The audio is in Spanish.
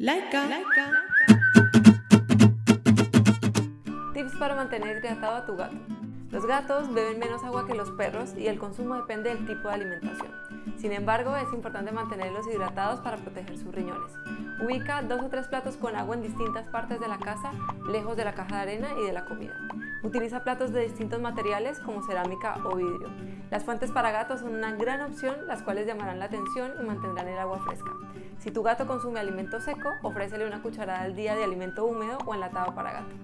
Laika. Tips para mantener hidratado a tu gato. Los gatos beben menos agua que los perros y el consumo depende del tipo de alimentación. Sin embargo, es importante mantenerlos hidratados para proteger sus riñones. Ubica dos o tres platos con agua en distintas partes de la casa, lejos de la caja de arena y de la comida. Utiliza platos de distintos materiales como cerámica o vidrio. Las fuentes para gatos son una gran opción, las cuales llamarán la atención y mantendrán el agua fresca. Si tu gato consume alimento seco, ofrécele una cucharada al día de alimento húmedo o enlatado para gato.